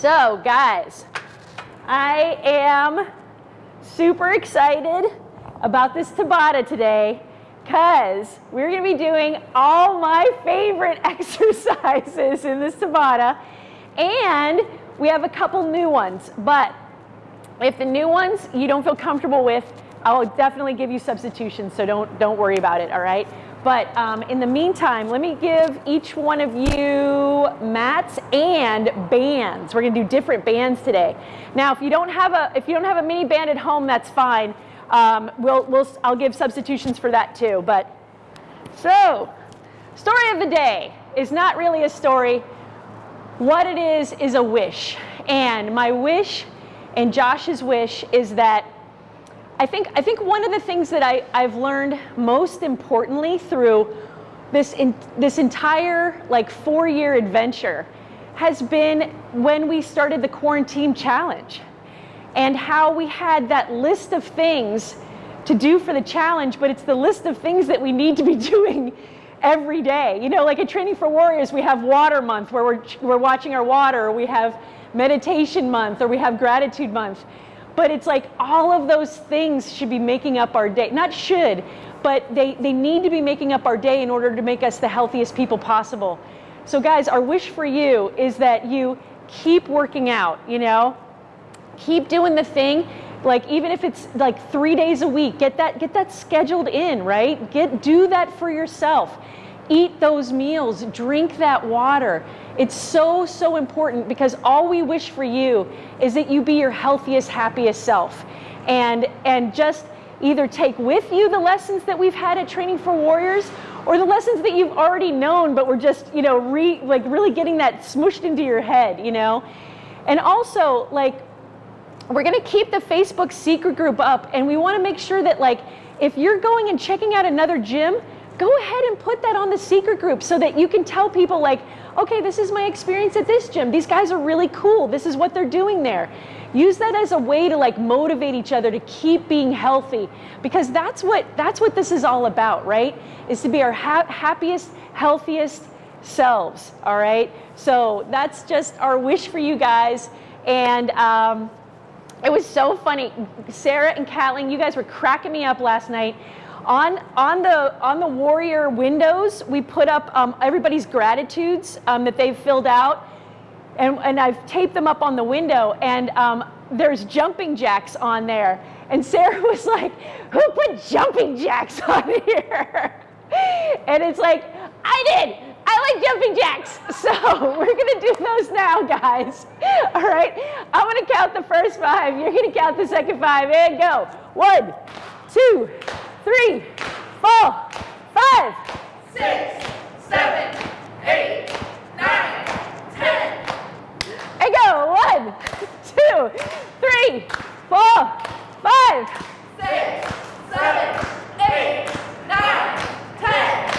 So, guys, I am super excited about this Tabata today because we're to be doing all my favorite exercises in this Tabata and we have a couple new ones. But if the new ones you don't feel comfortable with, I'll definitely give you substitutions, so don't, don't worry about it, all right? But um, in the meantime, let me give each one of you mats and bands. We're gonna do different bands today. Now, if you don't have a, if you don't have a mini band at home, that's fine. Um, we'll, we'll, I'll give substitutions for that too. But so, story of the day is not really a story. What it is is a wish, and my wish and Josh's wish is that I think, I think one of the things that I, I've learned most importantly through this, in, this entire like four year adventure has been when we started the quarantine challenge and how we had that list of things to do for the challenge, but it's the list of things that we need to be doing every day. You know, like at Training for Warriors, we have water month where we're, we're watching our water, we have meditation month, or we have gratitude month. But it's like all of those things should be making up our day. Not should, but they, they need to be making up our day in order to make us the healthiest people possible. So guys, our wish for you is that you keep working out, you know? Keep doing the thing. Like even if it's like three days a week, get that get that scheduled in, right? Get do that for yourself. Eat those meals, drink that water. It's so, so important because all we wish for you is that you be your healthiest, happiest self. And, and just either take with you the lessons that we've had at Training for Warriors or the lessons that you've already known, but we're just, you know, re, like really getting that smushed into your head, you know? And also, like, we're gonna keep the Facebook secret group up and we wanna make sure that, like, if you're going and checking out another gym, go ahead and put that on the secret group so that you can tell people, like, okay, this is my experience at this gym. These guys are really cool. This is what they're doing there. Use that as a way to like motivate each other to keep being healthy because that's what that's what this is all about, right? Is to be our ha happiest, healthiest selves, all right? So that's just our wish for you guys. And um, it was so funny. Sarah and Kathleen, you guys were cracking me up last night on, on, the, on the Warrior windows, we put up um, everybody's gratitudes um, that they've filled out. And, and I've taped them up on the window. And um, there's jumping jacks on there. And Sarah was like, who put jumping jacks on here? and it's like, I did. I like jumping jacks. So we're going to do those now, guys. All right. I'm going to count the first five. You're going to count the second five. And go. One, two, three, four, five, six, seven, eight, nine, ten. And go. One, two, three, four, five, six, seven, eight, nine, ten.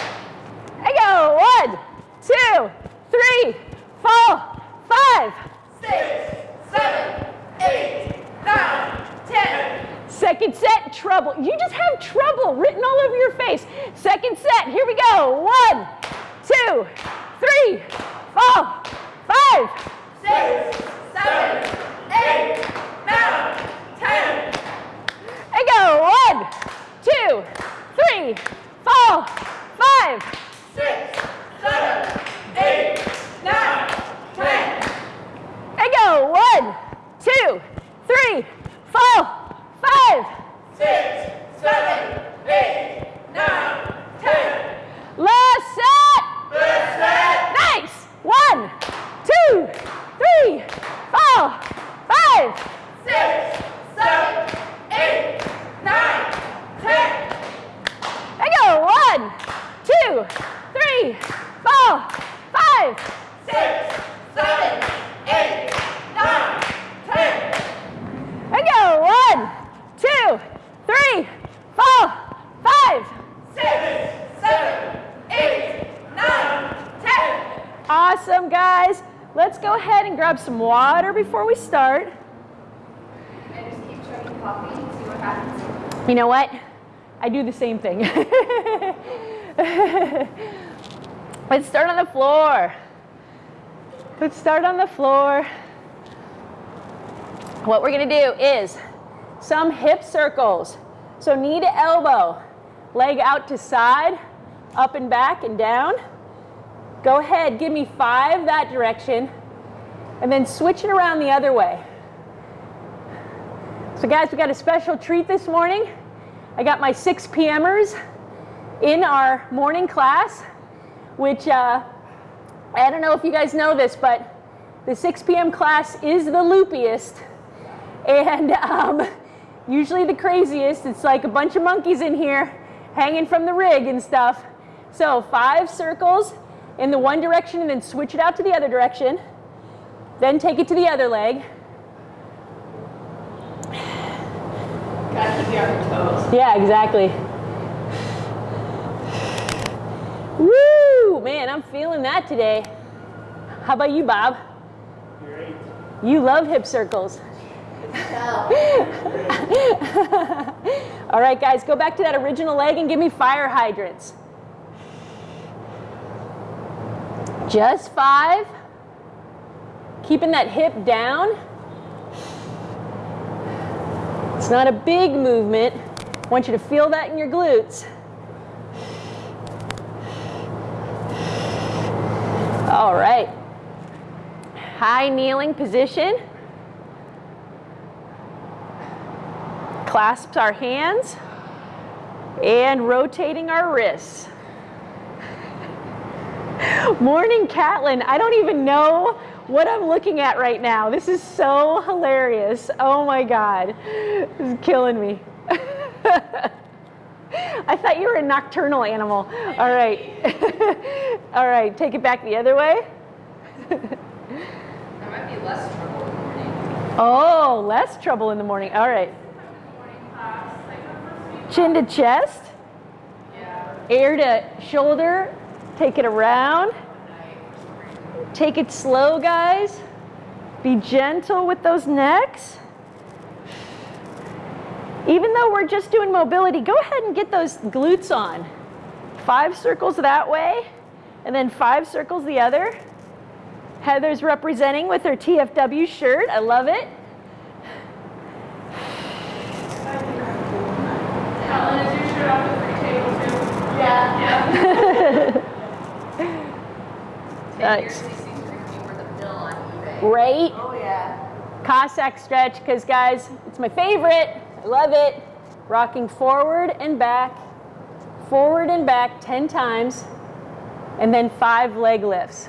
And go. One, two, three, four, five, six, seven, eight, nine, ten. Second set, trouble. You just have trouble written all over your face. Second set, here we go. One, two, three, four, five, six, seven, eight, nine, ten. And go. One, two, three, four, five. Six, seven, eight, nine, ten. And go. One, two, three. Six, seven, eight, nine, ten. Last set. Last set. Nice. One, two, three, four, five. Six, seven, eight, nine, ten. And go. One, two, three, four, five. Six, seven, eight, nine, ten. And go. One, two, three, four, five. Six, seven, eight, nine, ten. Awesome, guys. Let's go ahead and grab some water before we start. And just keep chugging coffee and see what happens. You know what? I do the same thing. Let's start on the floor. Let's start on the floor. what we're gonna do is some hip circles. So knee to elbow, leg out to side, up and back and down. Go ahead, give me five that direction, and then switch it around the other way. So guys, we got a special treat this morning. I got my 6 p.m.ers in our morning class, which uh, I don't know if you guys know this, but the 6 p.m. class is the loopiest and um, usually the craziest. It's like a bunch of monkeys in here hanging from the rig and stuff. So five circles in the one direction and then switch it out to the other direction. Then take it to the other leg. Gotta keep you on your toes. Yeah, exactly. Woo! Man, I'm feeling that today. How about you, Bob? Great. You love hip circles. All right, guys, go back to that original leg and give me fire hydrants. Just five. Keeping that hip down. It's not a big movement. I want you to feel that in your glutes. All right. High kneeling position. Clasps our hands and rotating our wrists. Morning, Catlin. I don't even know what I'm looking at right now. This is so hilarious. Oh my God. This is killing me. I thought you were a nocturnal animal. All right. All right, take it back the other way. That might be less trouble in the morning. Oh, less trouble in the morning. All right. Chin to chest, Yeah. ear to shoulder. Take it around. Take it slow, guys. Be gentle with those necks. Even though we're just doing mobility, go ahead and get those glutes on. Five circles that way, and then five circles the other. Heather's representing with her TFW shirt. I love it. Helen, is eBay. Right? Oh, yeah. Cossack stretch, because guys, it's my favorite. I love it. Rocking forward and back, forward and back 10 times, and then five leg lifts.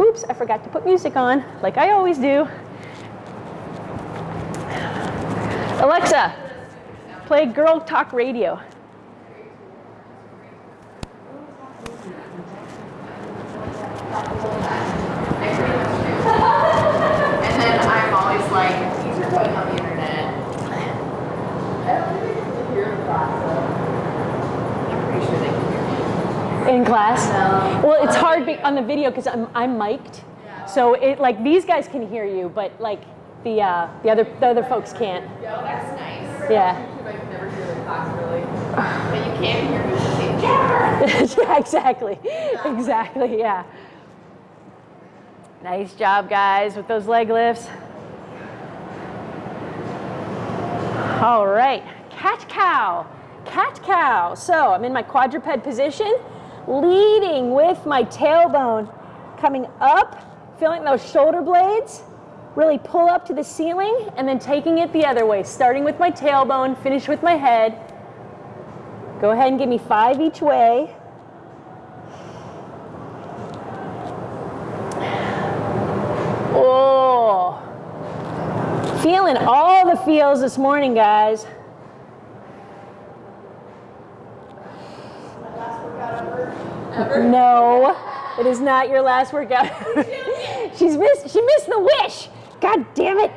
Oops, I forgot to put music on, like I always do. Alexa, play Girl Talk Radio. I pretty much do. And then I'm always like, these are going on the internet. I don't really get to hear the class though. I'm pretty sure they can hear me. In class? No. Well, it's hard be- on the video because I'm, I'm mic'd. So it like these guys can hear you, but like the uh, the other the other folks can't. Yeah, well, that's nice. Yeah. I can never hear the class really. But you can hear me say, Jennifer! yeah, exactly. Exactly, yeah. Nice job, guys, with those leg lifts. All right, cat cow, cat cow. So I'm in my quadruped position, leading with my tailbone coming up, feeling those shoulder blades really pull up to the ceiling, and then taking it the other way, starting with my tailbone, finish with my head. Go ahead and give me five each way. Oh, feeling all the feels this morning, guys. No, it is not your last workout. She's missed. She missed the wish. God damn it.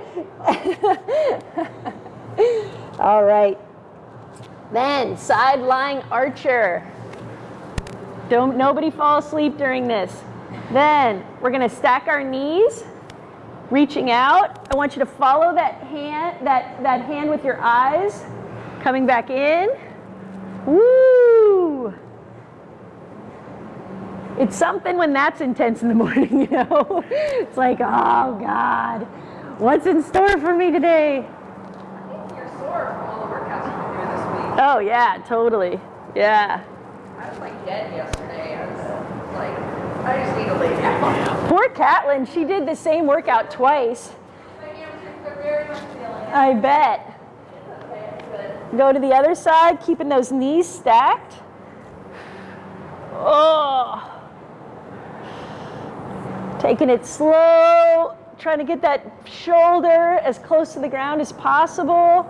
all right. Then side lying archer. Don't nobody fall asleep during this. Then we're gonna stack our knees, reaching out. I want you to follow that hand, that, that hand with your eyes, coming back in. Woo! It's something when that's intense in the morning, you know? It's like, oh God. What's in store for me today? Oh, yeah, totally. Yeah. I was like dead yesterday. I was like, I just need to lay down. Poor Catlin, she did the same workout twice. I bet. Go to the other side, keeping those knees stacked. Oh. Taking it slow, trying to get that shoulder as close to the ground as possible.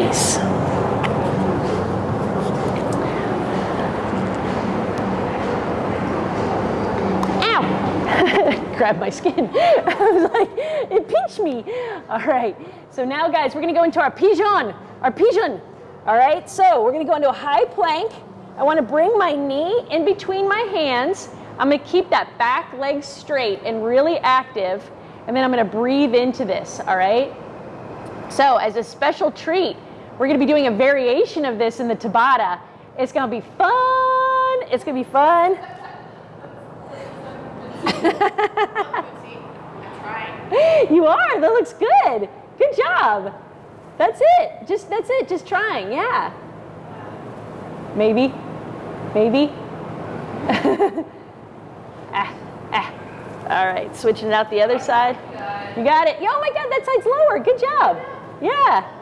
Nice. Ow! Grab my skin. I was like, it pinched me. All right. So now, guys, we're going to go into our pigeon. Our pigeon. All right. So we're going to go into a high plank. I want to bring my knee in between my hands. I'm going to keep that back leg straight and really active. And then I'm going to breathe into this. All right. So, as a special treat, we're going to be doing a variation of this in the Tabata. It's going to be fun. It's going to be fun. you are. That looks good. Good job. That's it. Just that's it. Just trying. Yeah. Maybe. Maybe. ah, ah. All right. Switching it out the other side. You got it. Oh my God, that side's lower. Good job. Yeah.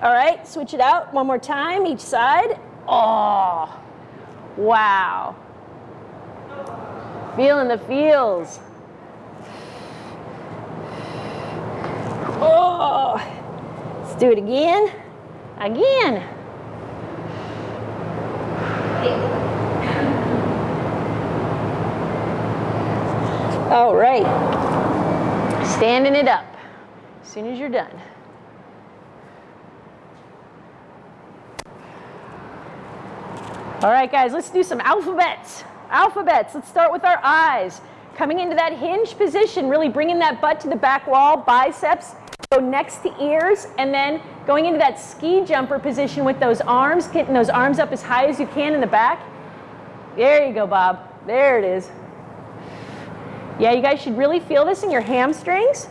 All right. Switch it out one more time each side. Oh. Wow. Feeling the feels. Oh, let's do it again. Again. All right. Standing it up as soon as you're done. All right, guys, let's do some alphabets. Alphabets. Let's start with our eyes. Coming into that hinge position, really bringing that butt to the back wall, biceps go next to ears, and then going into that ski jumper position with those arms, getting those arms up as high as you can in the back. There you go, Bob. There it is. Yeah, you guys should really feel this in your hamstrings.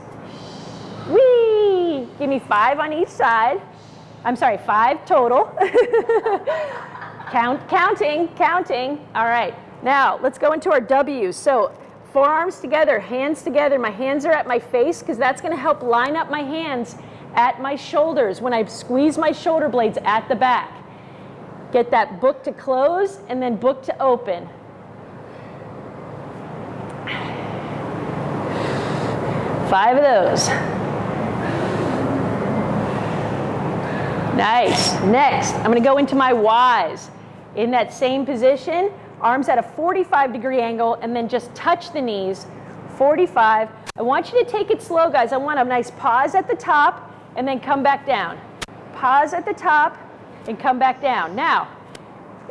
Whee! Give me five on each side. I'm sorry, five total. Count, counting, counting. All right. Now, let's go into our W's. So, forearms together, hands together. My hands are at my face because that's going to help line up my hands at my shoulders when I squeeze my shoulder blades at the back. Get that book to close and then book to open. Five of those. Nice. Next, I'm going to go into my Y's. In that same position, arms at a 45 degree angle, and then just touch the knees. 45. I want you to take it slow, guys. I want a nice pause at the top and then come back down. Pause at the top and come back down. Now,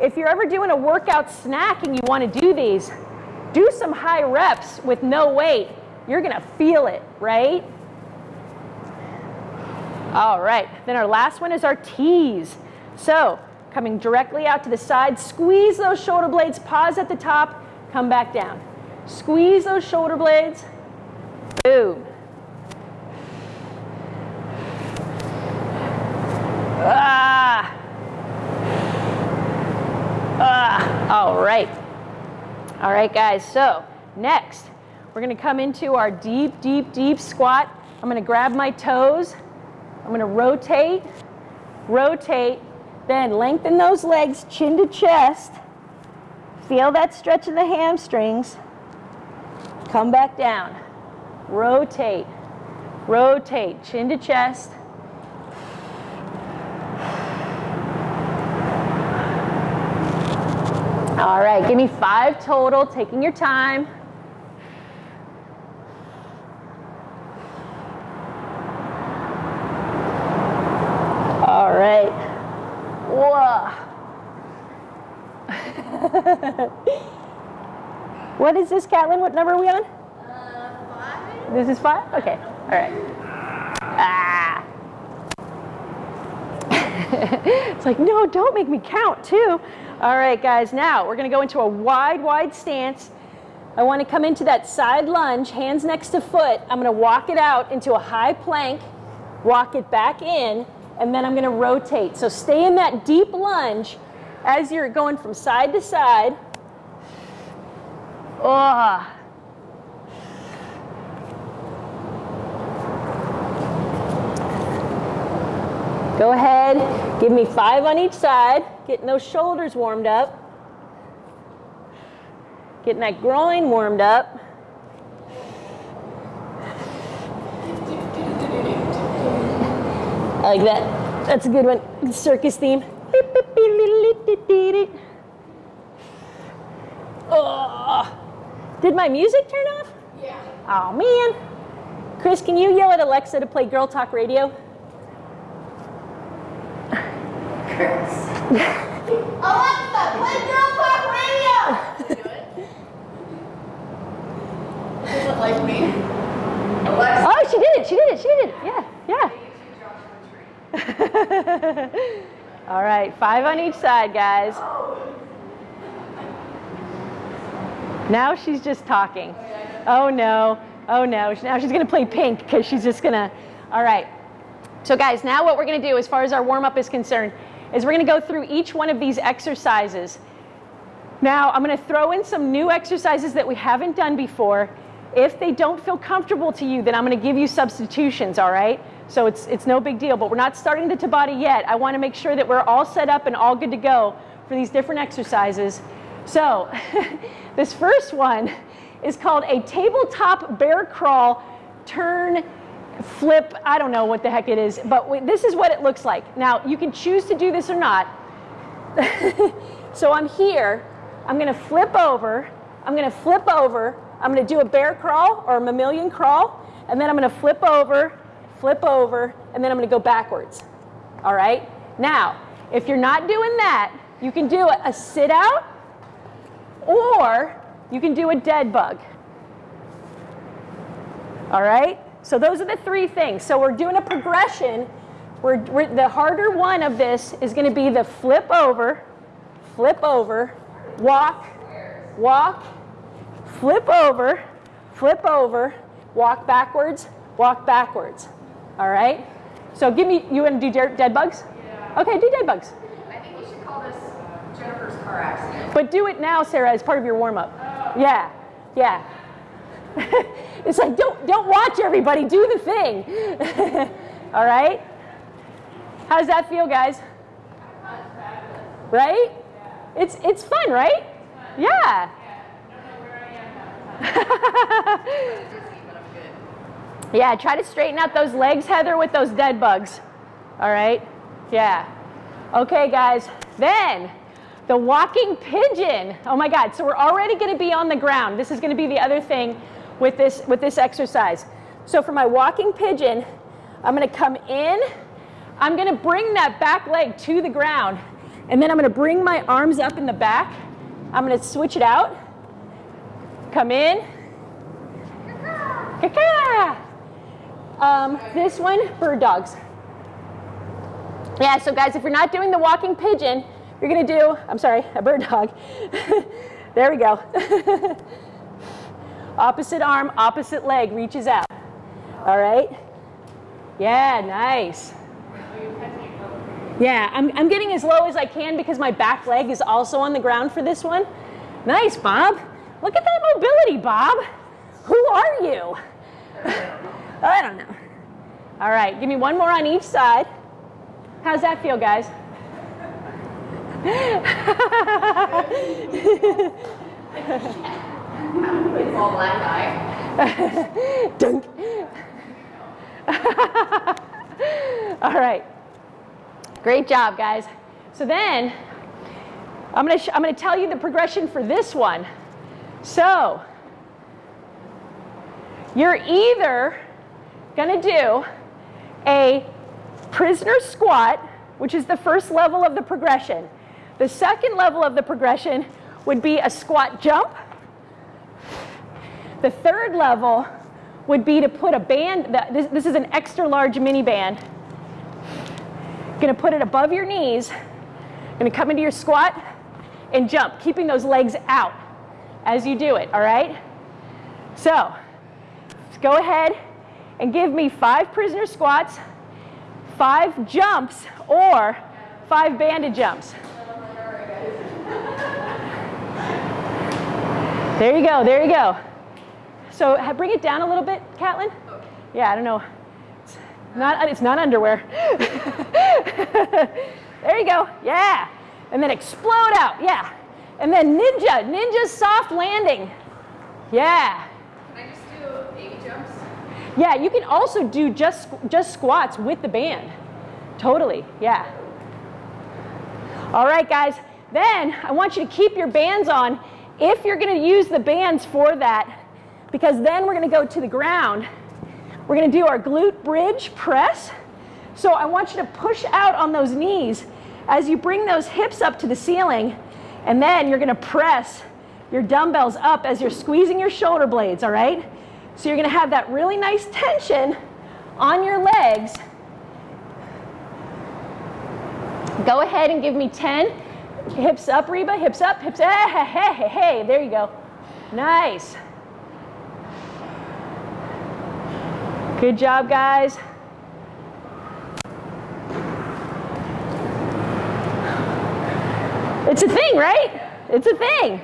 if you're ever doing a workout snack and you want to do these, do some high reps with no weight. You're going to feel it, right? All right, then our last one is our T's. So, coming directly out to the side, squeeze those shoulder blades, pause at the top, come back down. Squeeze those shoulder blades, boom. Ah. Ah, all right. All right, guys, so next, we're gonna come into our deep, deep, deep squat. I'm gonna grab my toes. I'm gonna rotate, rotate, then lengthen those legs chin to chest. Feel that stretch in the hamstrings. Come back down. Rotate, rotate, chin to chest. All right, give me five total, taking your time. All right. Whoa. What is this, Catlin? What number are we on? Uh, five? This is five? Okay. All right. Ah. it's like, no, don't make me count too. All right, guys, now we're gonna go into a wide, wide stance. I wanna come into that side lunge, hands next to foot. I'm gonna walk it out into a high plank, walk it back in, and then I'm gonna rotate. So stay in that deep lunge as you're going from side to side. Oh. Go ahead, give me five on each side, getting those shoulders warmed up, getting that groin warmed up. I like that. That's a good one. Circus theme. Oh, did my music turn off? Yeah. Oh man. Chris, can you yell at Alexa to play Girl Talk Radio? Chris. Alexa, play Girl Talk Radio! Do it. Doesn't like me. Alexa. Oh, she did it. She did it. She did it. Yeah, yeah. All right, five on each side, guys. Oh, Now she's just talking. Oh no, oh no. Now she's gonna play pink because she's just gonna. All right. So, guys, now what we're gonna do as far as our warm up is concerned is we're gonna go through each one of these exercises. Now, I'm gonna throw in some new exercises that we haven't done before. If they don't feel comfortable to you, then I'm gonna give you substitutions, all right? So it's, it's no big deal, but we're not starting the Tabata yet. I wanna make sure that we're all set up and all good to go for these different exercises. So, this first one is called a tabletop bear crawl turn flip. I don't know what the heck it is, but this is what it looks like. Now, you can choose to do this or not. so I'm here, I'm gonna flip over, I'm gonna flip over, I'm gonna do a bear crawl or a mammalian crawl, and then I'm gonna flip over, flip over, and then I'm gonna go backwards. All right? Now, if you're not doing that, you can do a sit out or you can do a dead bug. All right? So those are the three things. So we're doing a progression. We're, we're, the harder one of this is going to be the flip over, flip over, walk, walk, flip over, flip over, walk backwards, walk backwards. All right? So give me, you want to do dead bugs? Yeah. Okay, do dead bugs. I think you should call this Jennifer's car accident. But do it now, Sarah, as part of your warm up. Oh. Yeah, yeah. it's like don't don't watch everybody, do the thing. All right? How does that feel, guys? Right? It's it's fun, right? Yeah. Yeah. Don't know where I am half the time. Dizzy, but I'm good. Yeah, try to straighten out those legs, Heather, with those dead bugs. All right? Yeah. Okay, guys. Then the walking pigeon. Oh my God. So we're already going to be on the ground. This is going to be the other thing with this with this exercise. So for my walking pigeon, I'm going to come in. I'm going to bring that back leg to the ground, and then I'm going to bring my arms up in the back. I'm going to switch it out. Come in. Caca. Um, this one, bird dogs. Yeah, so guys, if you're not doing the walking pigeon, you're gonna do, I'm sorry, a bird dog. there we go. opposite arm, opposite leg reaches out. All right? Yeah, nice. Yeah, I'm, I'm getting as low as I can because my back leg is also on the ground for this one. Nice, Bob. Look at that mobility, Bob. Who are you? I don't know. All right, give me one more on each side. How's that feel, guys? It's all. Dunk. All right. Great job, guys. So then, I'm gonna sh- I'm gonna tell you the progression for this one. So, you're either gonna do a prisoner squat, which is the first level of the progression. The second level of the progression would be a squat jump. The third level would be to put a band, this, is an extra large mini band. Gonna put it above your knees. Gonna come into your squat and jump, keeping those legs out as you do it, all right? So, go ahead and give me five prisoner squats, five jumps, or five banded jumps. There you go, there you go. So bring it down a little bit, Catlin. Yeah, I don't know. It's not, it's not underwear. there you go, yeah. And then explode out, yeah. And then ninja, ninja soft landing. Yeah. Can I just do baby jumps? Yeah, you can also do just, just squats with the band. Totally, yeah. All right, guys. Then I want you to keep your bands on if you're going to use the bands for that, because then we're going to go to the ground. We're going to do our glute bridge press. So I want you to push out on those knees as you bring those hips up to the ceiling, and then you're going to press your dumbbells up as you're squeezing your shoulder blades, all right? So you're going to have that really nice tension on your legs. Go ahead and give me 10 Hips up, Reba, hips up, hips, hey, hey, hey, hey, hey, there you go. Nice. Good job, guys. It's a thing, right? It's a thing.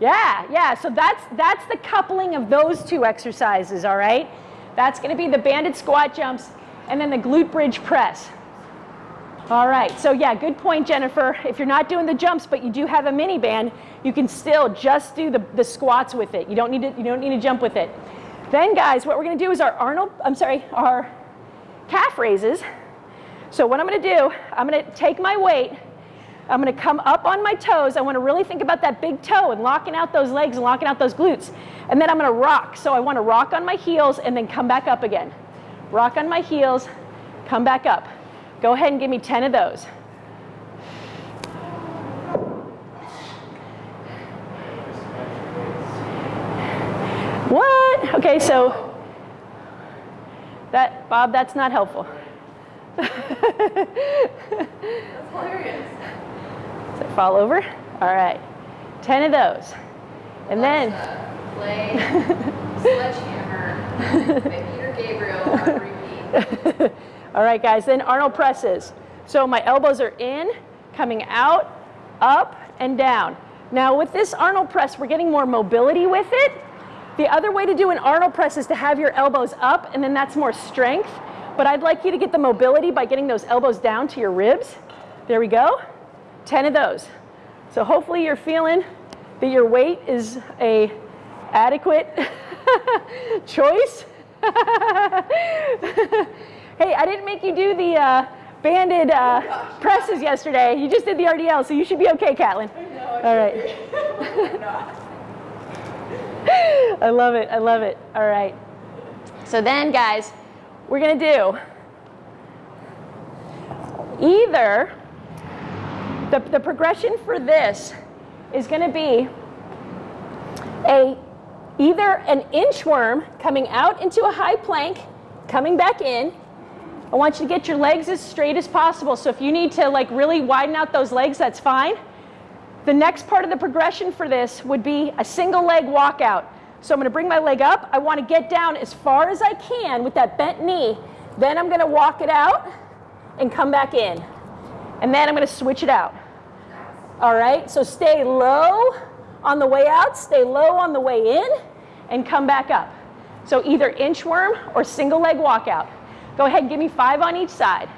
Yeah, yeah, so that's, that's the coupling of those two exercises, all right? That's gonna be the banded squat jumps and then the glute bridge press. All right, so yeah, good point, Jennifer. If you're not doing the jumps, but you do have a mini band, you can still just do the, the squats with it. You don't need to, you don't need to jump with it. Then guys, what we're gonna do is our Arnold, I'm sorry, our calf raises. So what I'm gonna do, I'm gonna take my weight, I'm gonna come up on my toes. I wanna really think about that big toe and locking out those legs and locking out those glutes. And then I'm gonna rock. So I wanna rock on my heels and then come back up again. Rock on my heels, come back up. Go ahead and give me 10 of those. What? Okay, so that, Bob, that's not helpful. That's hilarious. Does it fall over? All right, 10 of those. And then, Play Sledgehammer by Peter Gabriel on repeat. all right, guys, then Arnold presses. So my elbows are in, coming out, up, and down. Now with this Arnold press, we're getting more mobility with it. The other way to do an Arnold press is to have your elbows up, and then that's more strength. But I'd like you to get the mobility by getting those elbows down to your ribs. There we go. 10 of those. So hopefully you're feeling that your weight is a adequate choice. hey, I didn't make you do the uh, banded uh, presses yesterday. You just did the RDL, so you should be okay, Catlin. All right. I love it. I love it. All right. So then, guys, we're going to do either the, the progression for this is going to be a either an inchworm coming out into a high plank, coming back in. I want you to get your legs as straight as possible. So if you need to like really widen out those legs, that's fine. The next part of the progression for this would be a single leg walkout. So I'm going to bring my leg up. I want to get down as far as I can with that bent knee. Then I'm going to walk it out and come back in. And then I'm going to switch it out. All right, so stay low on the way out, stay low on the way in, and come back up. So either inchworm or single leg walkout. Go ahead and give me five on each side.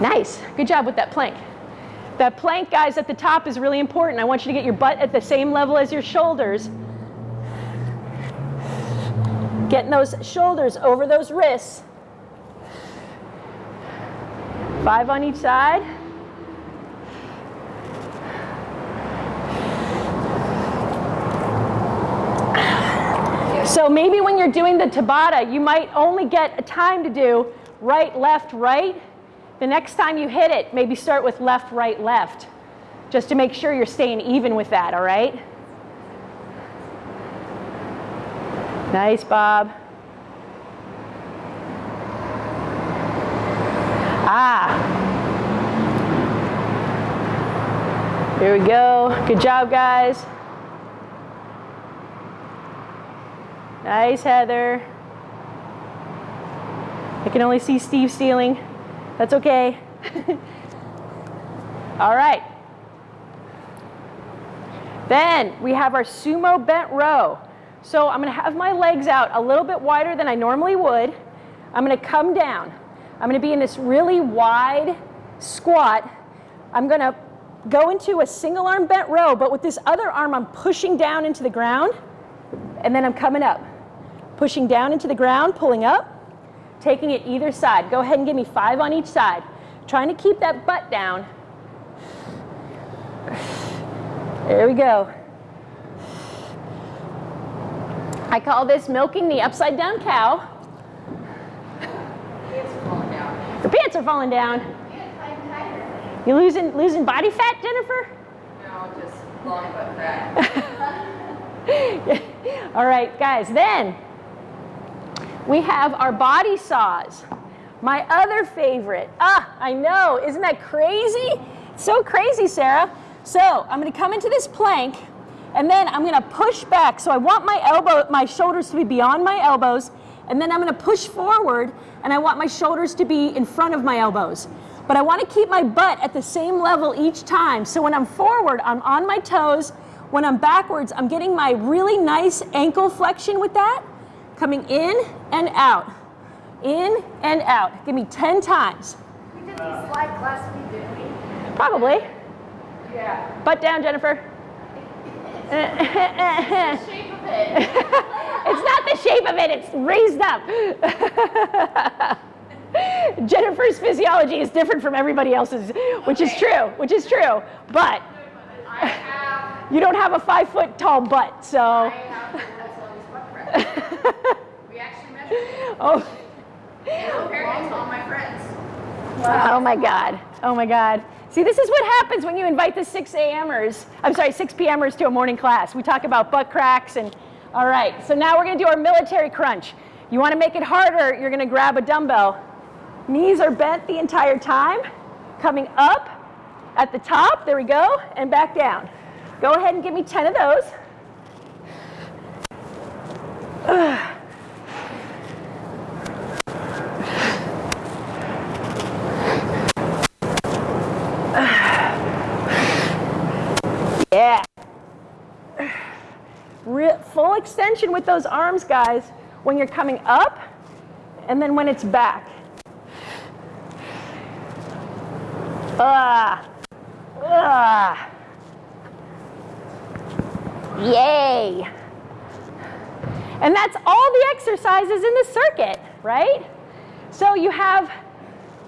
Nice. Good job with that plank. That plank, guys, at the top is really important. I want you to get your butt at the same level as your shoulders. Getting those shoulders over those wrists. Five on each side. So maybe when you're doing the Tabata, you might only get a time to do right, left, right. The next time you hit it, maybe start with left, right, left, just to make sure you're staying even with that, all right? Nice, Bob. Ah. Here we go. Good job, guys. Nice, Heather. I can only see Steve stealing. That's okay. All right. Then we have our sumo bent row. So I'm gonna have my legs out a little bit wider than I normally would. I'm gonna come down. I'm gonna be in this really wide squat. I'm gonna go into a single arm bent row, but with this other arm, I'm pushing down into the ground, and then I'm coming up. Pushing down into the ground, pulling up, taking it either side. Go ahead and give me five on each side. Trying to keep that butt down. There we go. I call this milking the upside down cow. Pants are falling down. Your pants are falling down. Yeah, I'm tired. You losing losing body fat, Jennifer? No, just long butt crack. All right, guys, then we have our body saws. My other favorite. Ah, I know. Isn't that crazy? So crazy, Sarah. So I'm going to come into this plank and then I'm going to push back. So I want my elbow, my shoulders to be beyond my elbows. And then I'm going to push forward and I want my shoulders to be in front of my elbows. But I want to keep my butt at the same level each time. So when I'm forward, I'm on my toes. When I'm backwards, I'm getting my really nice ankle flexion with that. Coming in and out. In and out. Give me 10 times. we did slide class week, didn't we? Probably. Yeah. Butt down, Jennifer. The shape of it. it's not the shape of it, it's raised up. Jennifer's physiology is different from everybody else's, which is true, which is true. But you don't have a five foot tall butt, so. We actually measured it. oh, And comparing it to all my friends. oh my God. Oh my God. See, this is what happens when you invite the 6 a.m.ers, I'm sorry, 6 p.m.ers to a morning class. We talk about butt cracks and, all right, so now we're gonna do our military crunch. You wanna make it harder, you're gonna grab a dumbbell. Knees are bent the entire time, coming up at the top, there we go, and back down. Go ahead and give me 10 of those. Yeah. Re- full extension with those arms, guys, when you're coming up and then when it's back. Ah. Ah. Yay. And that's all the exercises in the circuit, right? So you have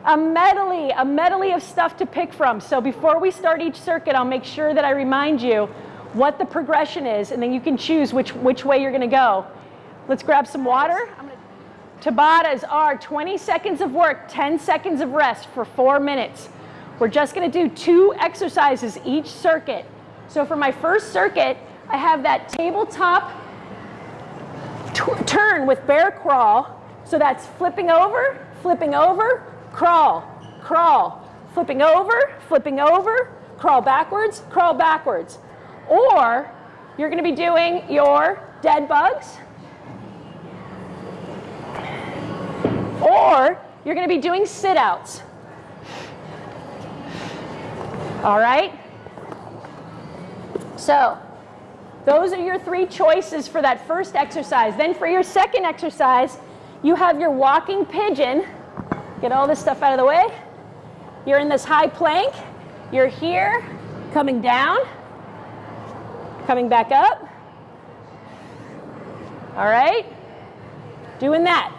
a medley, a medley of stuff to pick from. So before we start each circuit, I'll make sure that I remind you what the progression is, and then you can choose which, which way you're gonna go. Let's grab some water. Tabatas are 20 seconds of work, 10 seconds of rest for four minutes. We're just gonna do two exercises each circuit. So for my first circuit, I have that tabletop turn with bear crawl. So that's flipping over, flipping over, crawl, crawl, flipping over, flipping over, crawl backwards, crawl backwards. Or you're going to be doing your dead bugs. Or you're going to be doing sit outs. All right? So, those are your three choices for that first exercise. Then for your second exercise, you have your walking pigeon. Get all this stuff out of the way. You're in this high plank. You're here, coming down, coming back up. All right? Doing that.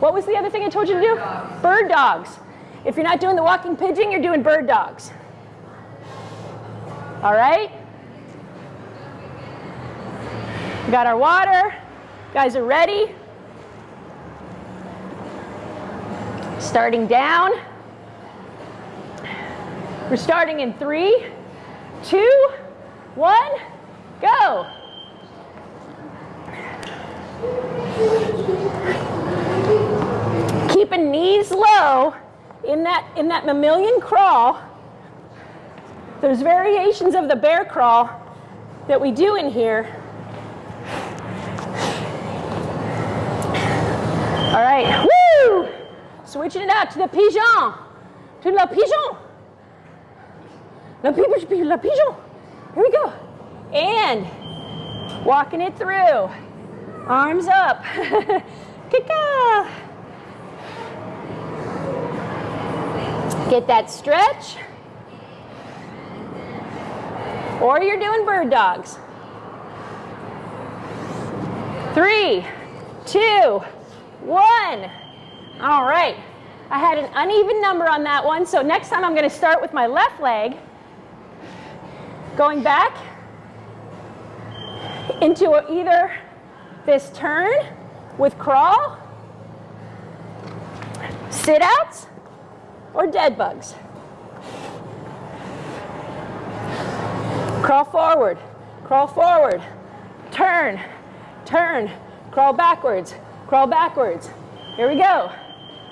What was the other thing I told you to do? Bird dogs. If you're not doing the walking pigeon, you're doing bird dogs. All right? We got our water. Guys are ready. Starting down. We're starting in three, two, one, go. Keeping knees low in that, in that mammalian crawl, there's variations of the bear crawl that we do in here. All right, woo! Switching it out to the pigeon, to la pigeon. La pigeon, la pigeon. Here we go. And walking it through. Arms up. Get that stretch. Or you're doing bird dogs. Three, two, one. All right. I had an uneven number on that one, so next time I'm going to start with my left leg, going back into either this turn with crawl, sit outs, or dead bugs. Crawl forward, crawl forward, turn, turn, crawl backwards, crawl backwards. Here we go.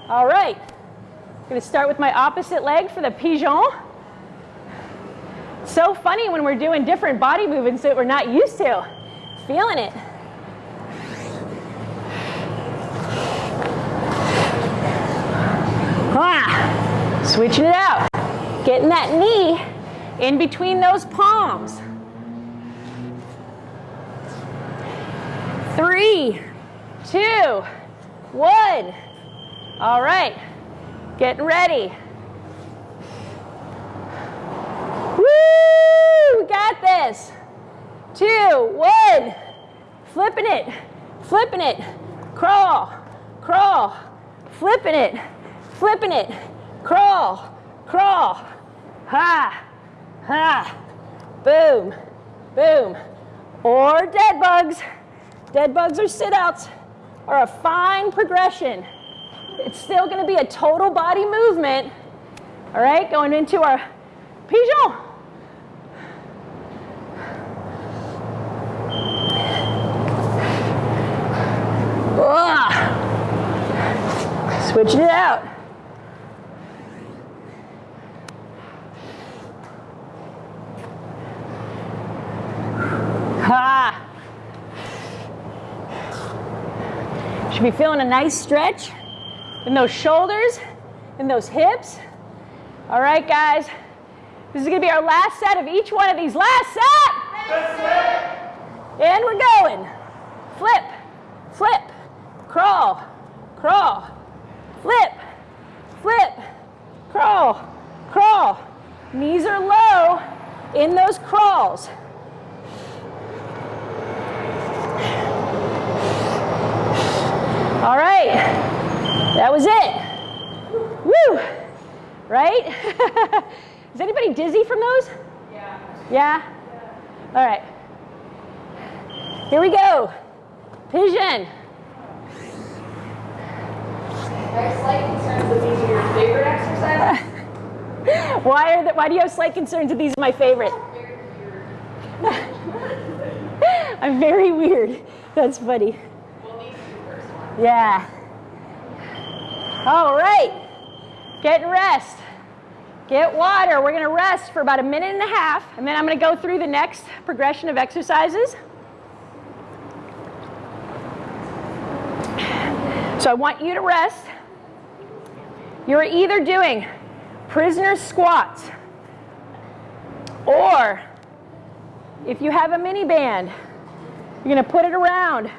All right. I'm going to start with my opposite leg for the pigeon. So funny when we're doing different body movements that we're not used to. Feeling it. Ah, switching it out. Getting that knee in between those palms. Three, two, one. All right, getting ready. Woo, got this. Two, one. Flipping it, flipping it. Crawl, crawl, flipping it, flipping it. Crawl, crawl. Ha, ha. Boom, boom. Or dead bugs. Dead bugs or sit outs are a fine progression. It's still going to be a total body movement. All right, going into our pigeon. Ugh. Switching it out. Ha. Should be feeling a nice stretch in those shoulders, in those hips. All right, guys. This is going to be our last set of each one of these. Last set. And we're going. Flip, flip, crawl, crawl, flip, flip, crawl, crawl. Knees are low in those crawls. All right, that was it. Woo! Right? Is anybody dizzy from those? Yeah. Yeah? All right. Here we go. Pigeon. Slight concerns that these are your favorite exercises. Why are the, why do you have slight concerns that these are my favorite? I'm very weird. That's funny. Well, these two first ones. Yeah. All right. Get rest. Get water. We're going to rest for about a minute and a half, and then I'm going to go through the next progression of exercises. So I want you to rest. You're either doing prisoner squats, or if you have a mini band, you're going to put it around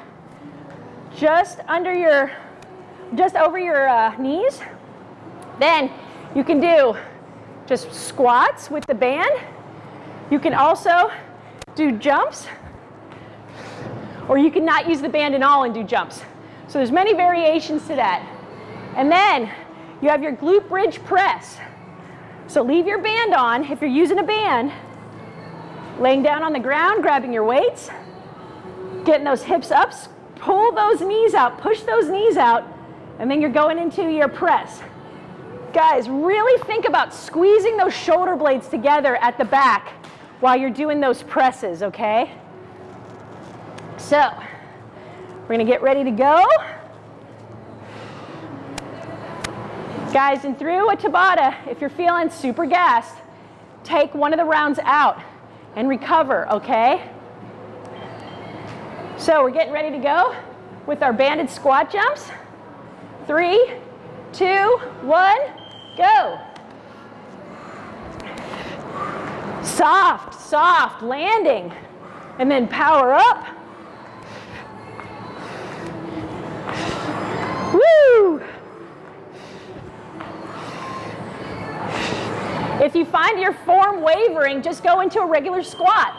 just under your, just over your uh, knees. Then you can do just squats with the band. You can also do jumps, or you can not use the band at all and do jumps. So there's many variations to that. And then you have your glute bridge press. So leave your band on if you're using a band, laying down on the ground, grabbing your weights, getting those hips up, pull those knees out, push those knees out, and then you're going into your press. Guys, really think about squeezing those shoulder blades together at the back while you're doing those presses, okay? So, we're gonna get ready to go. Guys, and through a Tabata, if you're feeling super gassed, take one of the rounds out and recover, okay? So we're getting ready to go with our banded squat jumps. Three, two, one, go. Soft, soft landing. And then power up. If you find your form wavering, just go into a regular squat.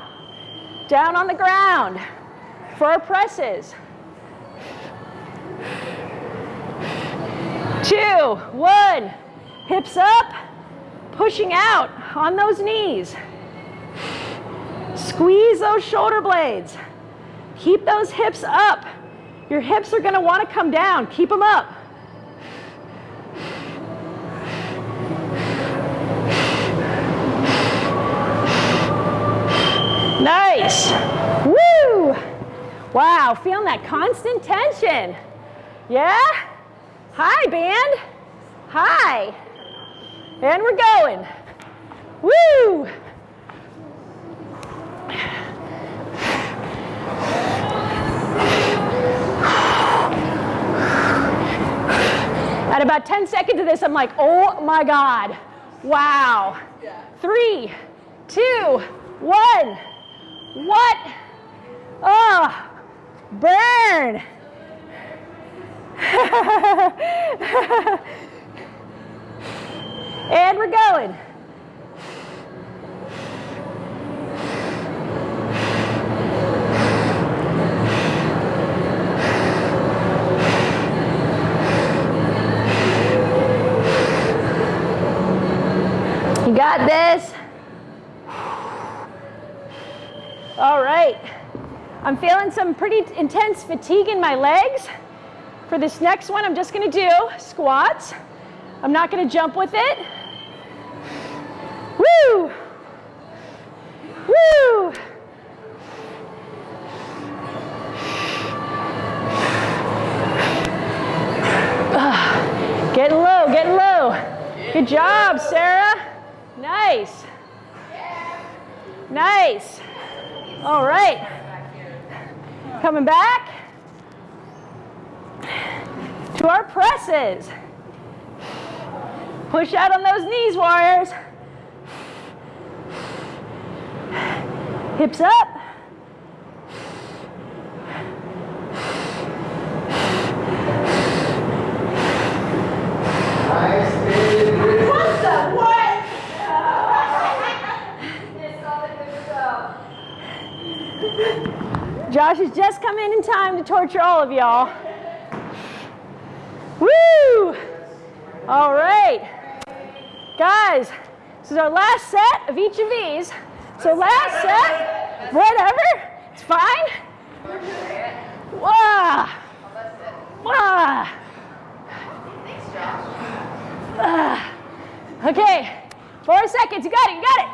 Down on the ground for our presses. Two, one, hips up, pushing out on those knees. Squeeze those shoulder blades. Keep those hips up. Your hips are going to want to come down. Keep them up. Nice. Woo! Wow, feeling that constant tension. Yeah? Hi, band. Hi. And we're going. Woo! At about 10 seconds of this, I'm like, oh my God. Wow. Three, two, one. What? Oh, burn. and we're going. You got this. All right. I'm feeling intense fatigue in my legs. For this next one, I'm just going to do squats. I'm not going to jump with it. Woo! Woo! Ah, Getting low, getting low. Good job, Sarah. Nice. Nice. All right. Coming back to our presses. Push out on those knees, warriors. Hips up. What the what? Josh has just come in in time to torture all of y'all. Woo! All right. Guys, this is our last set of each of these. So last set, whatever, it's fine. Wow. Wow. Ah. Okay, four seconds, you got it, you got it.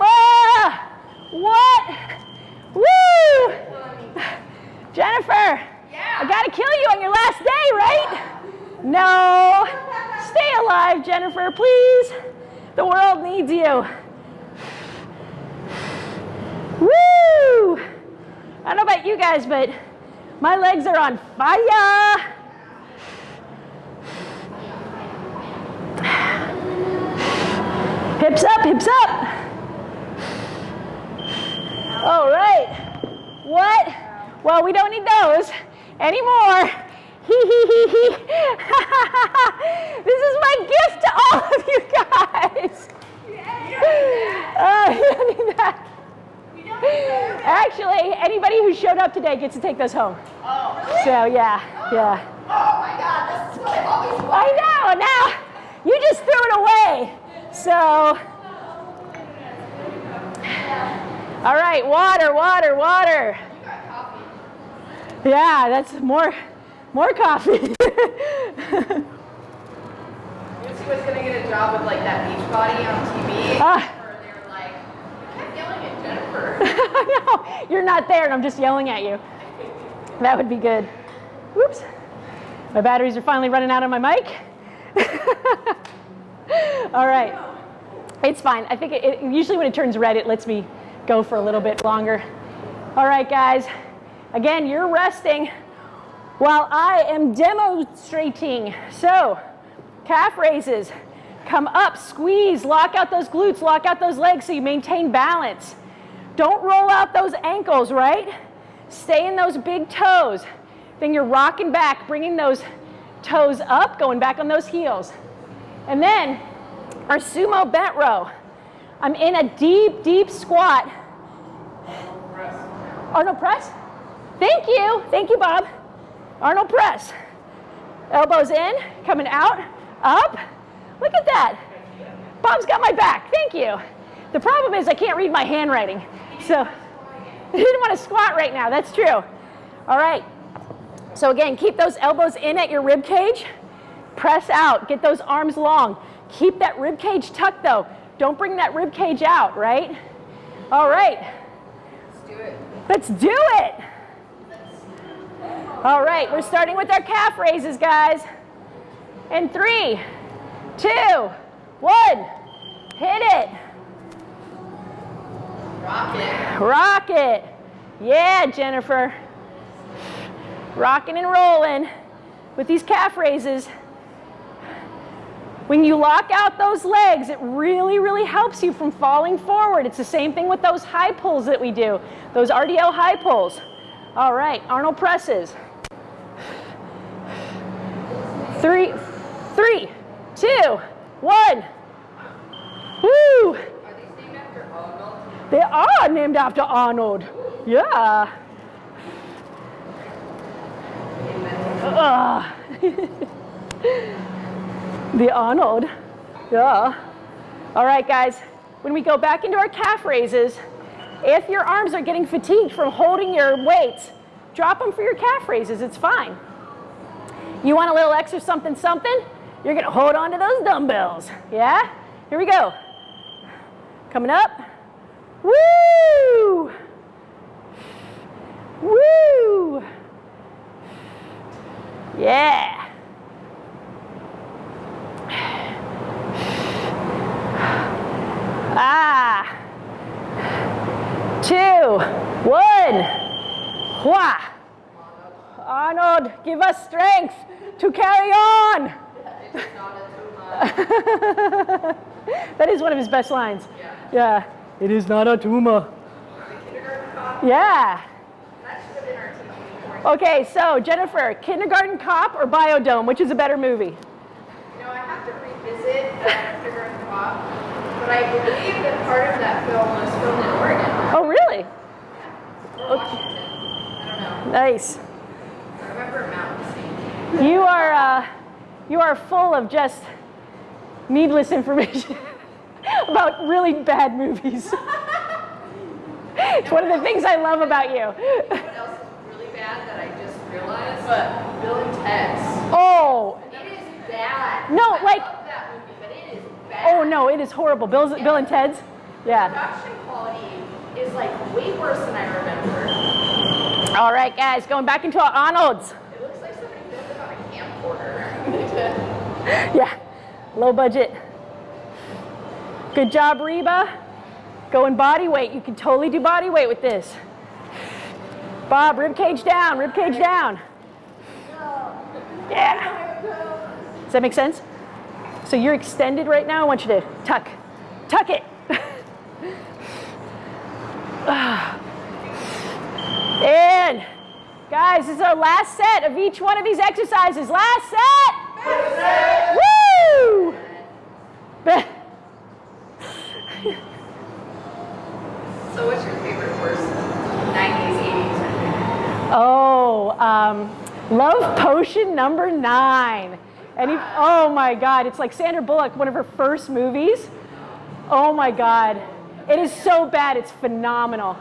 Ah. What? Woo! Jennifer, I gotta kill you on your last day, right? No. Stay alive, Jennifer, please. The world needs you. Woo! I don't know about you guys, but my legs are on fire. Hips up, hips up. All right. What? Well, we don't need those anymore. Hee hee hee hee. this is my gift to all of you guys. Oh, you uh, don't need that. Actually, anybody who showed up today gets to take those home. Oh, really? So yeah, yeah. Oh my God, this is what I've always wanted. I know. Now you just threw it away. So, all right, water, water, water. You got coffee. Yeah, that's more, more coffee. You see what's gonna get a job with like that beach body on TV? Ah. Where they were like, you kept yelling at Jennifer. no, you're not there, and I'm just yelling at you. That would be good. Whoops. My batteries are finally running out on my mic. All right. It's fine. I think it, it, usually when it turns red, it lets me go for a little bit longer. All right, guys. Again, you're resting while I am demonstrating. So, calf raises. Come up, squeeze, lock out those glutes, lock out those legs so you maintain balance. Don't roll out those ankles, right? Stay in those big toes. Then you're rocking back, bringing those toes up, going back on those heels. And then our sumo bent row. I'm in a deep, deep squat. Arnold press? Oh, Thank you. Thank you, Bob. Arnold press. Elbows in, coming out, up. Look at that. Bob's got my back. Thank you. The problem is I can't read my handwriting. So I didn't want to squat right now. That's true. All right. So again, keep those elbows in at your rib cage. Press out. Get those arms long. Keep that rib cage tucked though. Don't bring that rib cage out, right? All right. Let's do it. Let's do it. All right, we're starting with our calf raises, guys. And three, two, one, hit it. Rock it. Rock it. Yeah, Jennifer. Rocking and rolling with these calf raises. When you lock out those legs, it really, really helps you from falling forward. It's the same thing with those high pulls that we do, those RDL high pulls. All right, Arnold presses. Three, three, two, one. Woo! Are these named after Arnold? They are named after Arnold. Yeah. Ugh. the Arnold. Yeah. All right, guys. When we go back into our calf raises, if your arms are getting fatigued from holding your weights, drop them for your calf raises. It's fine. You want a little extra something something? You're gonna hold on to those dumbbells. Yeah? Here we go. Coming up. Woo! Woo! Yeah. Ah. Two, one. Wha. Arnold, give us strength to carry on. It's not a tumor. that is one of his best lines. Yeah. Yeah. It is not a tumor. The kindergarten cop. Yeah. That should have been our teaching course. Okay, so Jennifer, Kindergarten Cop or Bio-Dome, which is a better movie? You know, I have to revisit kindergarten cop, but I believe that part of that film was filmed in Oregon Oh, really? or Washington. I don't know. Nice. I remember mountain scene. You are, uh, you are full of just needless information about really bad movies. it's one of the things I love about you. What else is really bad that I just realized? But Bill and Ted's. Oh, It is bad. No, I like- love that movie, but it is bad. oh no, it is horrible. Bill's, Bill and Ted's? Yeah. Production quality is like way worse than I remember. All right, guys, going back into our Arnold's. It looks like somebody filmed it on a camcorder. Yeah, low budget. Good job, Reba. Going body weight. You can totally do body weight with this. Bob, rib cage down, rib cage down. Yeah. Does that make sense? So you're extended right now. I want you to tuck, tuck it. and guys, this is our last set of each one of these exercises. Last set. Woo! so what's your favorite worst 90s, 80s? Oh, um, Love Potion number nine. And oh my God, it's like Sandra Bullock, one of her first movies. Oh my God. It is so bad, it's phenomenal.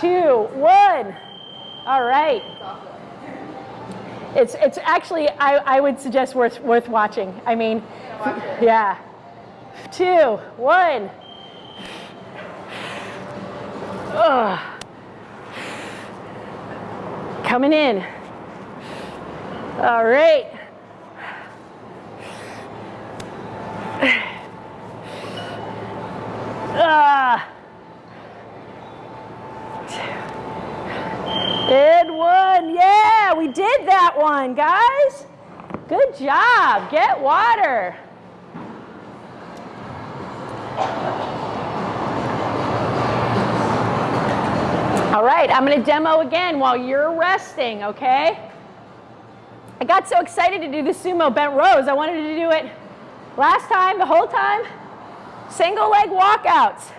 Two, one. All right. It's, it's actually, I, I would suggest worth, worth watching. I mean, yeah. Two, one. Ugh. Coming in. All right. Ah. And one. Yeah, we did that one, guys. Good job. Get water. All right, I'm going to demo again while you're resting, okay? I got so excited to do the sumo bent rows, I wanted to do it last time, the whole time. Single leg walkouts.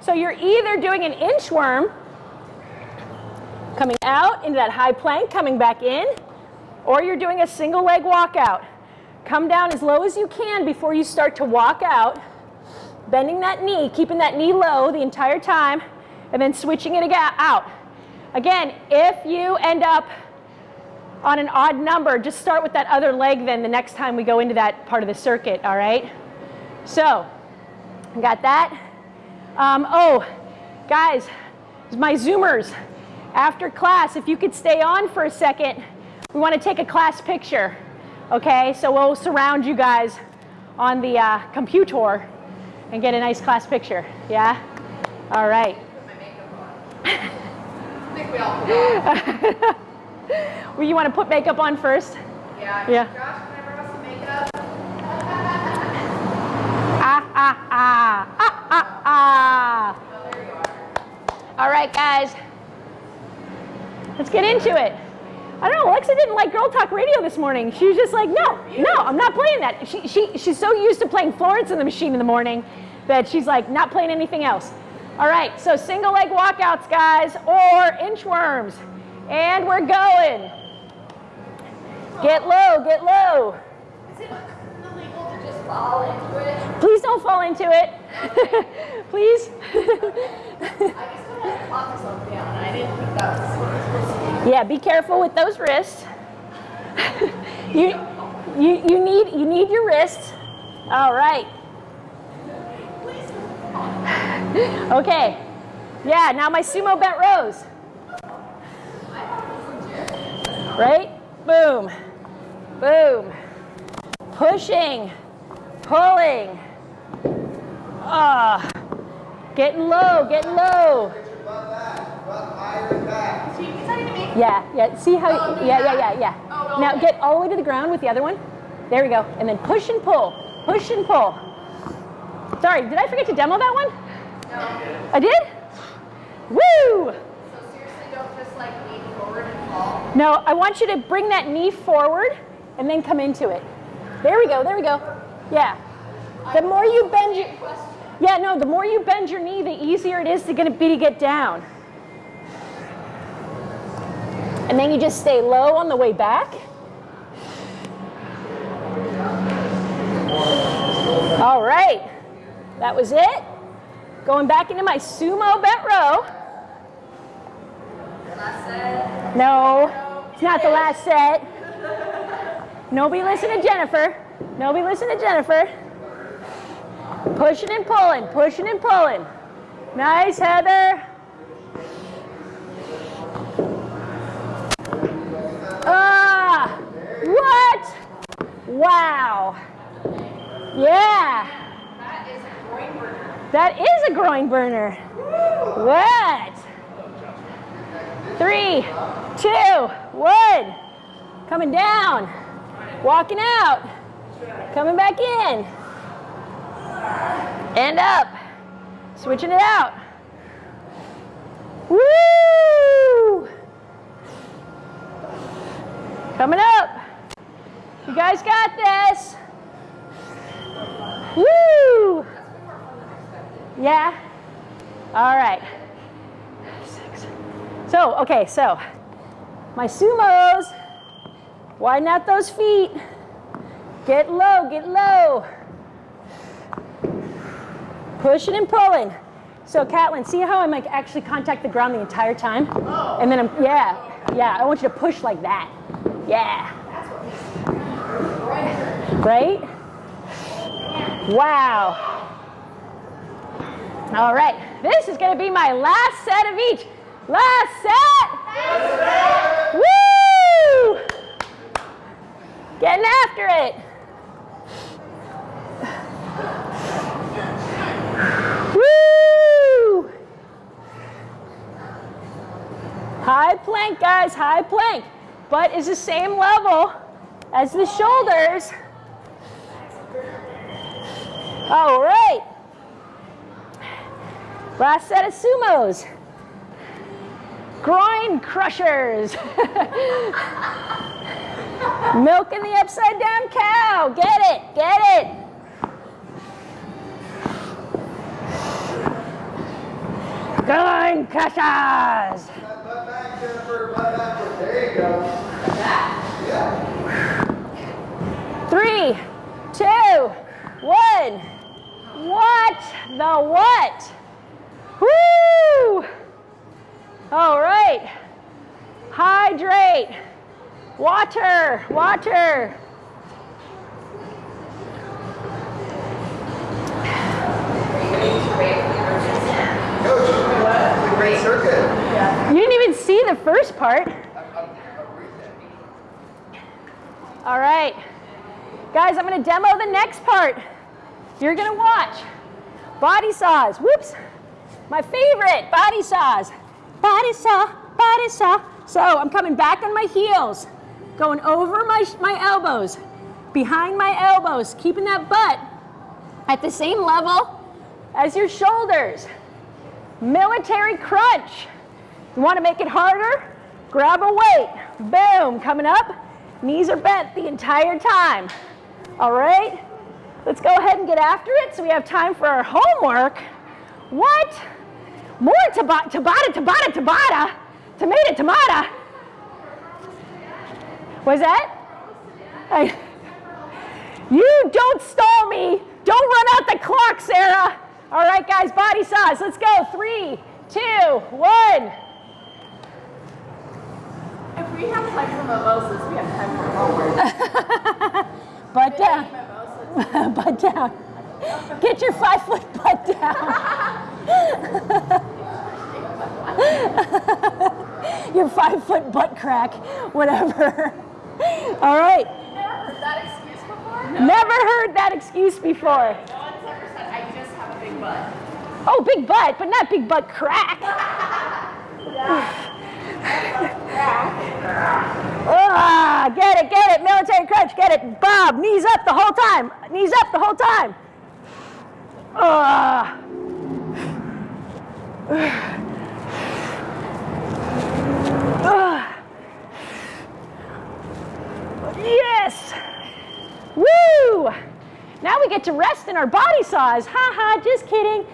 So you're either doing an inchworm, coming out into that high plank, coming back in, or you're doing a single leg walkout. Come down as low as you can before you start to walk out, bending that knee, keeping that knee low the entire time, and then switching it out. Again, if you end up on an odd number, just start with that other leg then the next time we go into that part of the circuit, all right? So, got that? Um, oh, guys, my Zoomers, after class, if you could stay on for a second, we want to take a class picture, okay? So we'll surround you guys on the uh, computer and get a nice class picture, yeah? All right. Put my makeup on. I think we all. Well, you want to put makeup on first? Yeah. Yeah. Josh, can I borrow some makeup? Ah, ah, ah, ah, ah, ah. Oh, there you are. All right, guys. Let's get into it. I don't know, Alexa didn't like Girl Talk Radio this morning. She was just like, no, no, I'm not playing that. She, she, she's so used to playing Florence and the Machine in the morning that she's like, not playing anything else. All right, so single leg walkouts, guys, or inchworms. And we're going. Get low, get low. Is it illegal to just fall into it? Please don't fall into it. Please. Yeah, be careful with those wrists. you, you, you, need, you need your wrists. All right. Okay. Yeah, now my sumo bent rows. Right? Boom. Boom. Pushing. Pulling. Ah. Getting low, getting low. So you decided to make Yeah, yeah. See how? Oh, yeah, yeah, yeah, yeah. Oh, Now okay. get all the way to the ground with the other one. There we go. And then push and pull. Push and pull. Sorry, did I forget to demo that one? no. I did? Woo! So seriously, don't just like lean forward and fall. No, I want you to bring that knee forward and then come into it. There we go, there we go. Yeah. The more you bend your Yeah, no, the more you bend your knee, the easier it is to gonna be to get down. And then you just stay low on the way back. All right. That was it. Going back into my sumo bent row. No, it's not the last set. Nobody listen to Jennifer. Nobody listen to Jennifer. Pushing and pulling, pushing and pulling. Nice, Heather. Ah, what? Wow. Yeah, That is a groin burner. that is a groin burner. What? Three, two, one. Coming down. Walking out. Coming back in. And up. Switching it out. Woo! Coming up. You guys got this. Woo! Yeah? All right. So, okay, so my sumos, widen out those feet. Get low, get low. Pushing and pulling. So, Catlin, see how I'm like actually contact the ground the entire time? Oh. And then I'm, yeah, yeah, I want you to push like that. Yeah, That's what makes it groin burner. right? Wow. All right, this is gonna be my last set of each. Last set. Last set. Woo! Getting after it. Woo! High plank, guys, high plank. Butt is the same level as the shoulders. All right. Last set of sumos. Groin crushers. Milking the upside down cow. Get it, get it. Groin crushers. Three, two, one. What the what? Woo! All right. Hydrate. Water, water. You didn't even see the first part. All right. Guys, I'm going to demo the next part. You're going to watch. Body saws. Whoops. My favorite, body saws. Body saw. So I'm coming back on my heels, going over my, my elbows, behind my elbows, keeping that butt at the same level as your shoulders. Military crunch. You want to make it harder? Grab a weight. Boom, coming up. Knees are bent the entire time. All right? Let's go ahead and get after it so we have time for our homework. What? More Tabata, Tabata, Tabata, Tabata, tomato, tomato. Was that? I, you don't stall me. Don't run out the clock, Sarah. All right, guys, body saws. Let's go. Three, two, one. If we have time for mimosas, we have time for homework. Butt down. Butt down. Get your five foot butt down. your five foot butt crack, whatever. All right. Never heard that excuse before? Never heard that excuse before. No one's ever said, I just have a big butt. Oh, big butt, but not big butt crack. Ah, get it, get it, military crunch, get it. Bob, knees up the whole time. Knees up the whole time. Ah. Ah. Yes. Woo! Now we get to rest in our body saws. Ha ha, just kidding.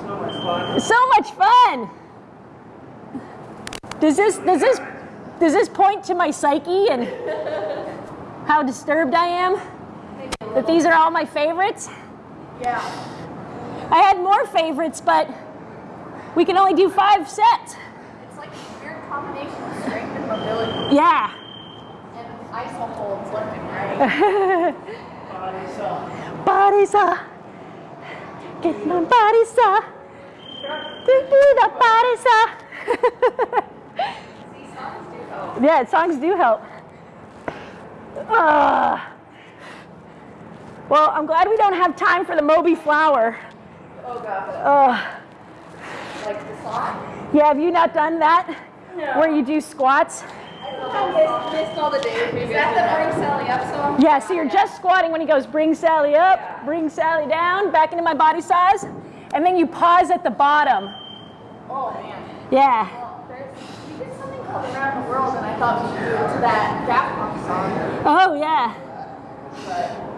So much fun. so much fun. Does this does this does this point to my psyche and how disturbed I am? That these are all my favorites? Yeah. I had more favorites, but we can only do five sets. It's like a weird combination of strength and mobility. Yeah. And ISO holds left and right. Body saw. Get my body saw. Do do the body saw. See, songs do help. yeah, songs do help. Ah. Well, I'm glad we don't have time for the Moby flower. Oh god. Uh, Like the song? yeah, have you not done that? No. Where you do squats? I missed, missed all the days. Is that the Bring Sally Up song? Yeah, so you're just squatting when he goes, bring Sally up, bring Sally down, back into my body saws, and then you pause at the bottom. Oh man. Yeah. Well, there's, we did something called Around the World, and I thought we should do it to that Daft Punk song. Oh, yeah. But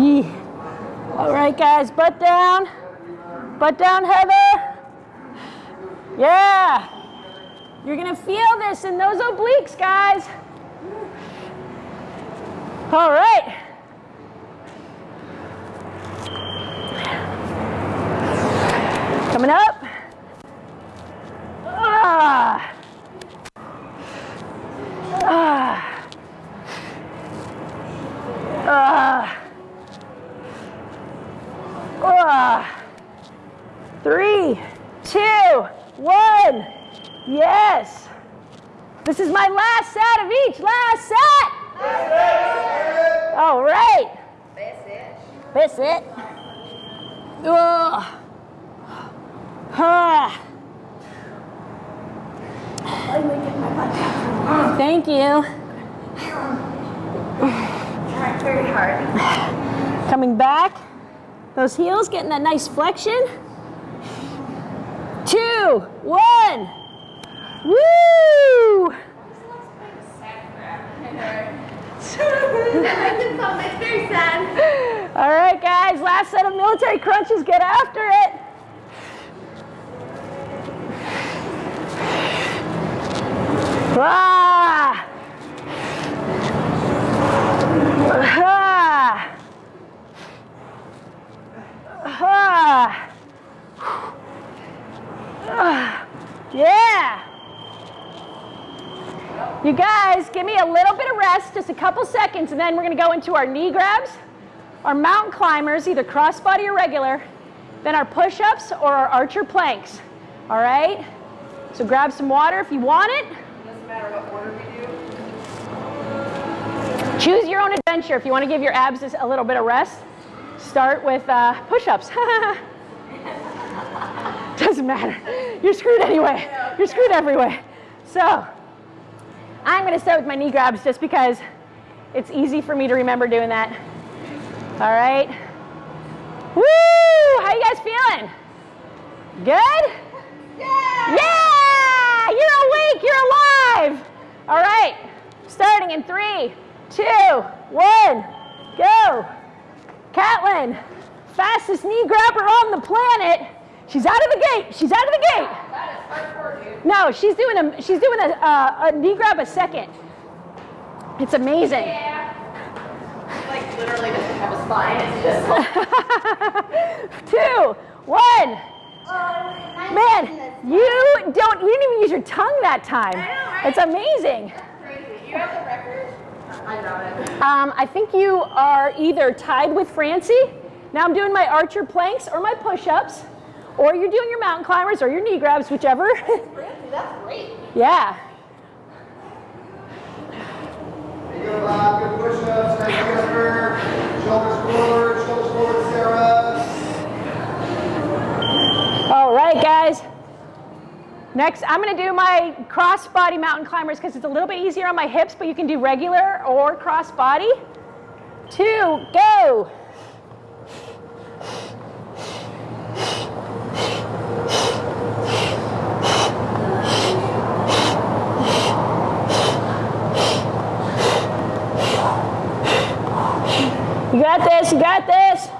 Yee. All right, guys, butt down. Butt down, Heather. Yeah. You're going to feel this in those obliques, guys. All right. Coming up. Ah. Ah. Ah. Ah. Three, two, one. Yes. This is my last set of each. Last set. All right. That's it. That's it. Ugh. Ah. Thank you. Very hard. Coming back. Those heels getting that nice flexion. Two, one. Woo! All right, guys, last set of military crunches. Get after it. Ah! Ah! Ah! Ah! Yeah! You guys, give me a little bit of rest, just a couple seconds, and then we're gonna go into our knee grabs, our mountain climbers, either crossbody or regular, then our push-ups or our archer planks. All right? So grab some water if you want it. Doesn't matter what order. Choose your own adventure. If you want to give your abs a little bit of rest, start with uh, push-ups. Doesn't matter. You're screwed anyway. You're screwed every way. So I'm going to start with my knee grabs just because it's easy for me to remember doing that. All right. Woo! How you guys feeling? Good? Yeah! Yeah! You're awake, you're alive! All right, starting in three, two, one, go. Catlin, fastest knee grabber on the planet. She's out of the gate, she's out of the gate. That is hardcore, dude. No, she's doing a, she's doing a, a, a knee grab a second. It's amazing. Yeah. Like literally doesn't have a spine. It's just like two, one. Oh, Man, you don't, you didn't even use your tongue that time. I know, right? It's amazing. crazy. You have the record? I doubt it. Um, I think you are either tied with Francie. Now I'm doing my archer planks or my push-ups, or you're doing your mountain climbers or your knee grabs, whichever. Francie, that's great. yeah. There you go, Bob. Good push-ups. Nice whisper. Shoulders forward. Shoulders forward, Sarah. All right, guys. Next, I'm to do my cross-body mountain climbers because it's a little bit easier on my hips, but you can do regular or cross-body. Two, go. You got this, you got this.